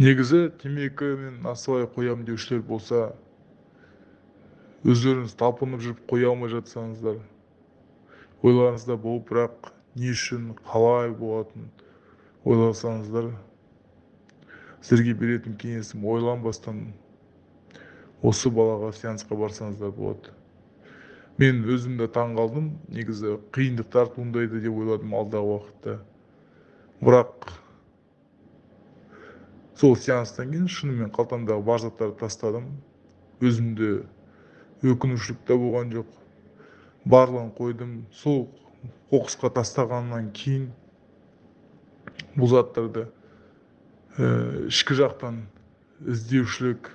негізі темекі мен насыбай қоямын деушілер болса өздеріңіз талпынып жүріп қоя алмай жатсаңыздар ойларыңызда болып бірақ не үшін қалай болатынын ойласаңыздар сіздерге беретін кеңесім ойланбастан осы балаға сеансқа барсаңыздар болады. Мен өзім де таң қалдым. Негізі қиындықтар туындайды деп ойладым алдағы уақытта. Бірақ сол сеанстан кейін шынымен қалтамдағы бар заттарды тастадым. Өзімде өкінушілік те болған жоқ. Барлығын қойдым. Сол қоқысқа тастағаннан кейін бұл заттарды ә, ішкі жақтан іздеушілік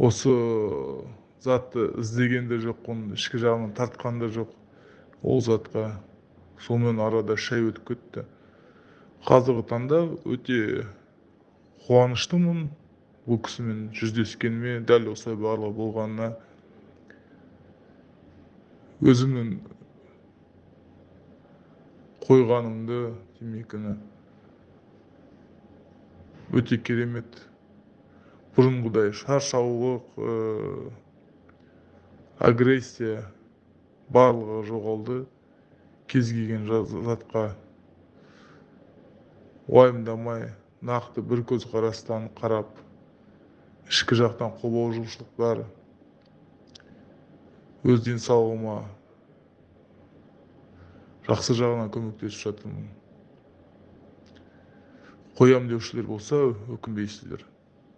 осы затты іздеген де жоқпын ішкі жағынан тартқан да жоқ. Ол затқа сонымен арада үш ай өтіп кетті. Қазіргі таңда өте қуаныштымын бұл кісімен жүздескеніме дәл осылай барлығы болғанына. Өзімнің қойғанымды темекіні өте керемет. Бұрынғыдай шаршаулық ә, агрессия барлығы жоғалды. Кез келген затқа уайымдамай нақты бір көзқарастан қарап ішкі жақтан қобалжушылықтар өз денсаулығыма жақсы жағынан көмектесіп жатырмын. Қоямын деушілер болса өкінбейсіздер.